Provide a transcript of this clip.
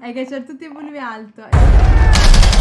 È che c'è tutti i volumi alto.